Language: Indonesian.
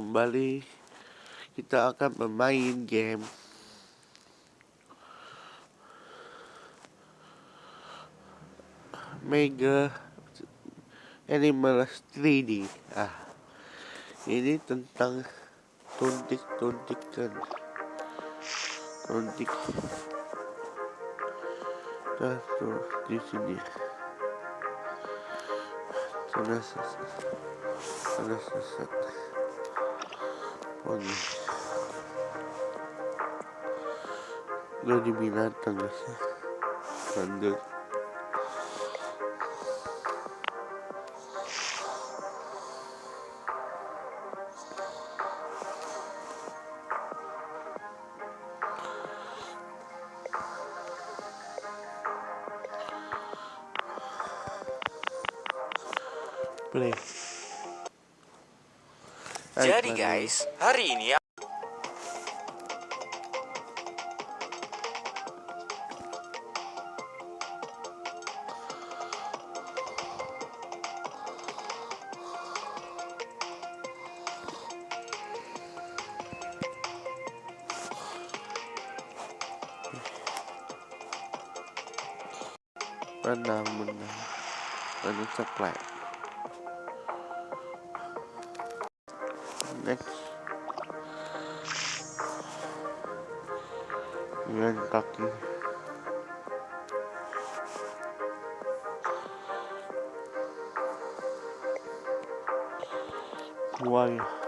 kembali kita akan bermain game. Mega Animals 3D ah ini tentang tuntik. Tuntikan tuntik tuh di sini. Sana sana sana oh oggi l'ho eliminata così quando Play. Jadi guys, hari ini menang menang 네. 이런 깎기. 우와